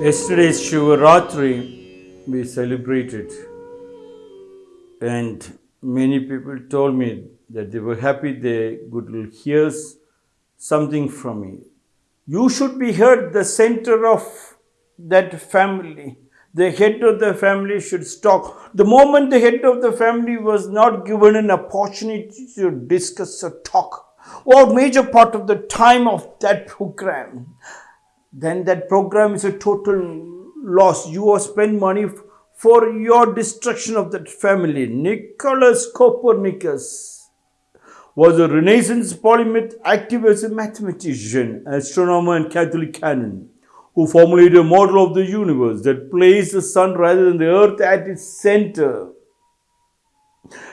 Yesterday's Shivaratri we celebrated, and many people told me that they were happy they could hear something from me. You should be heard the center of that family. The head of the family should talk. The moment the head of the family was not given an opportunity to discuss or talk, or major part of the time of that program, then that program is a total loss. You have spent money for your destruction of that family. Nicholas Copernicus was a Renaissance polymath activist, a mathematician, astronomer, and Catholic canon who formulated a model of the universe that placed the sun rather than the earth at its center.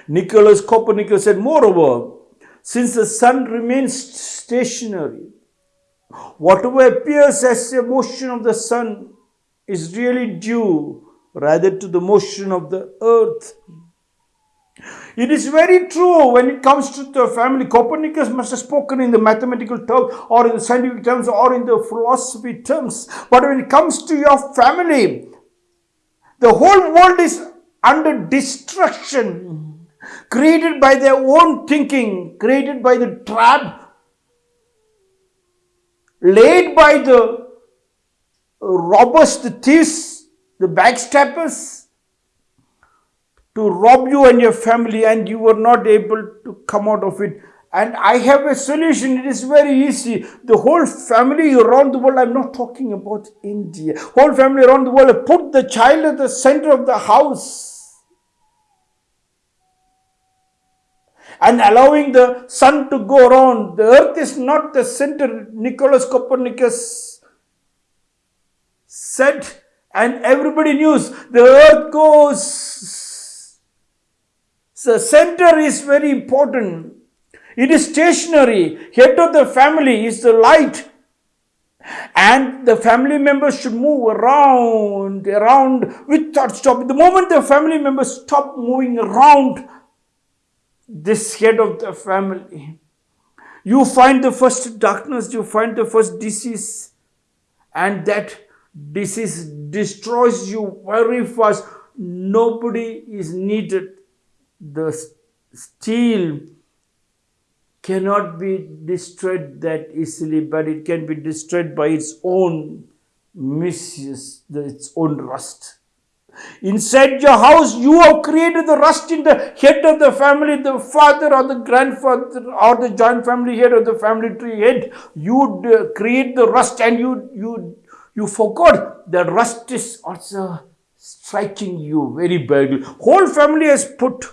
Nicholas Copernicus said, moreover, since the sun remains stationary, whatever appears as a motion of the sun is really due rather to the motion of the earth. It is very true when it comes to the family. Copernicus must have spoken in the mathematical terms or in the scientific terms or in the philosophy terms. But when it comes to your family, the whole world is under destruction, created by their own thinking, created by the trap laid by the robbers, the thieves, the backstabbers to rob you and your family, and you were not able to come out of it. And I have a solution. It is very easy. The whole family around the world, I'm not talking about India, whole family around the world, put the child at the center of the house. And allowing the sun to go around. The earth is not the center. Nicholas Copernicus said, and everybody knew the earth goes. The center is very important. It is stationary. Head of the family is the light. And the family members should move around, around without stopping. The moment the family members stop moving around, this head of the family. You find the first darkness, you find the first disease, and that disease destroys you very fast. Nobody is needed. The steel cannot be destroyed that easily, but it can be destroyed by its own misuse, its own rust. Inside your house, you have created the rust in the head of the family, the father or the grandfather or the joint family head or the family tree head. You create the rust and you, you, you forgot the rust is also striking you very badly. Whole family has put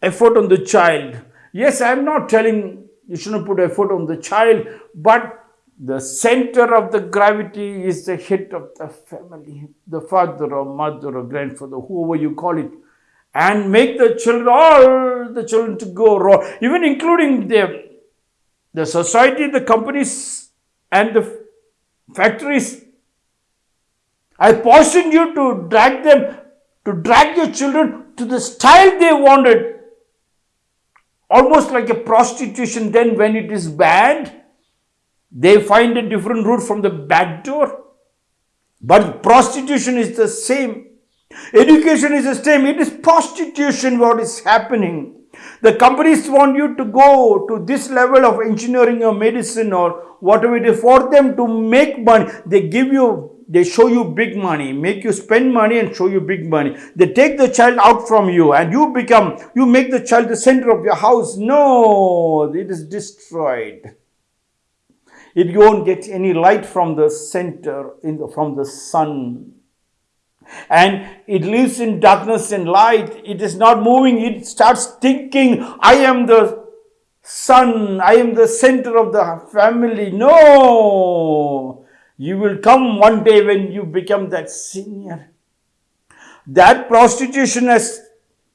effort on the child. Yes, I am not telling you shouldn't put effort on the child, but the center of the gravity is the head of the family, the father or mother or grandfather, whoever you call it, and make the children, all the children to go wrong, even including the, the society, the companies, and the factories. I caution you to drag them, to drag your children to the style they wanted, almost like a prostitution. Then, when it is bad, they find a different route from the back door. But prostitution is the same. Education is the same. It is prostitution what is happening. The companies want you to go to this level of engineering or medicine or whatever it is for them to make money. They give you, they show you big money, make you spend money and show you big money. They take the child out from you and you become, you make the child the center of your house. No, it is destroyed it won't get any light from the center in the, from the sun. And it lives in darkness and light. It is not moving. It starts thinking i am the sun. I am the center of the family. No! You will come one day when you become that senior. That prostitution has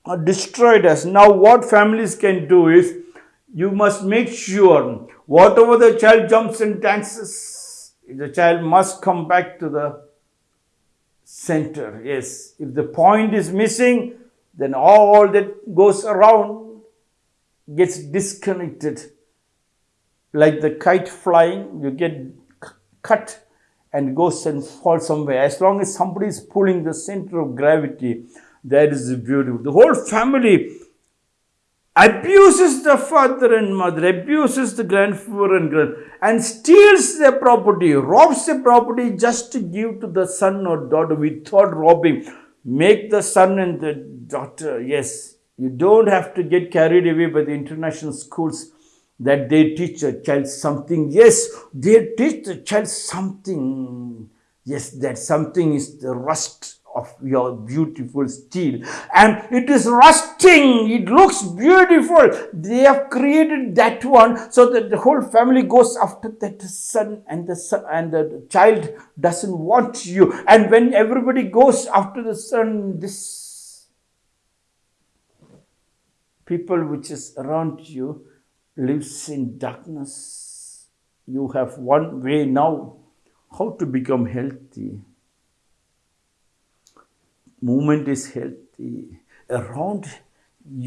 uh, destroyed us. Now what families can do is you must make sure whatever the child jumps and dances, the child must come back to the center. Yes, if the point is missing, then all that goes around gets disconnected. Like the kite flying, you get cut and goes and falls somewhere. As long as somebody is pulling the center of gravity, that is beautiful. The whole family abuses the father and mother, abuses the grandfather and grand, and steals their property, robs the property just to give to the son or daughter without robbing. Make the son and the daughter, yes, you don't have to get carried away by the international schools that they teach a child something. Yes, they teach the child something. Yes, that something is the rust of your beautiful steel and it is rusting it looks beautiful they have created that one so that the whole family goes after that son and the son and the child doesn't want you and when everybody goes after the son this people which is around you lives in darkness. You have one way now how to become healthy. Movement is healthy. Around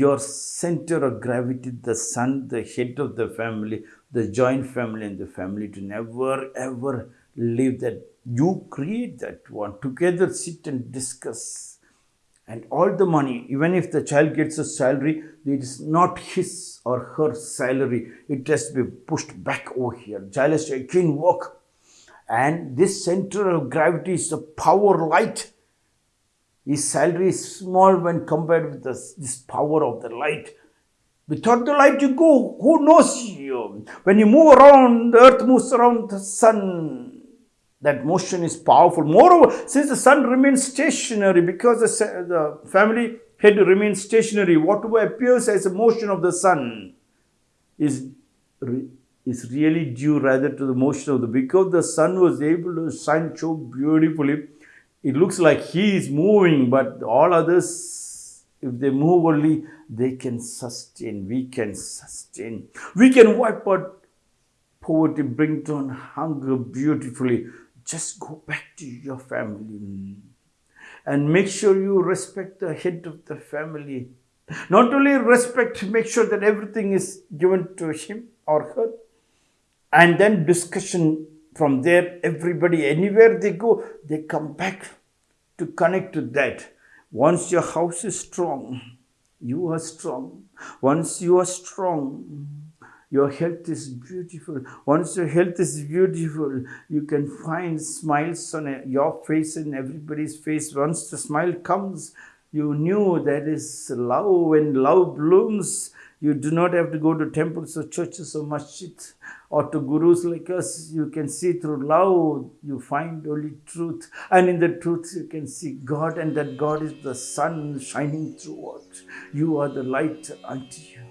your center of gravity, the sun, the head of the family, the joint family and the family to never ever leave that. You create that one. Together sit and discuss and all the money, even if the child gets a salary, it is not his or her salary. It has to be pushed back over here. Child has to again work. And this center of gravity is the power light. His salary is small when compared with this, power of the light. Without the light, you go. Who knows you? When you move around, the earth moves around the sun that motion is powerful. Moreover, since the sun remains stationary, because the, the family head remains stationary, whatever appears as a motion of the sun is, is really due rather to the motion of the, because the sun was able to shine so beautifully, it looks like he is moving, but all others, if they move only, they can sustain, we can sustain. We can wipe out poverty, bring down hunger beautifully just go back to your family and make sure you respect the head of the family. Not only respect, make sure that everything is given to him or her. And then discussion from there, everybody, anywhere they go, they come back to connect to that. Once your house is strong, you are strong. Once you are strong, your health is beautiful. Once your health is beautiful, you can find smiles on your face and everybody's face. Once the smile comes, you knew that is love. When love blooms, you do not have to go to temples or churches or masjid or to gurus like us. You can see through love, you find only truth. And in the truth, you can see God, and that God is the sun shining throughout. You are the light unto you.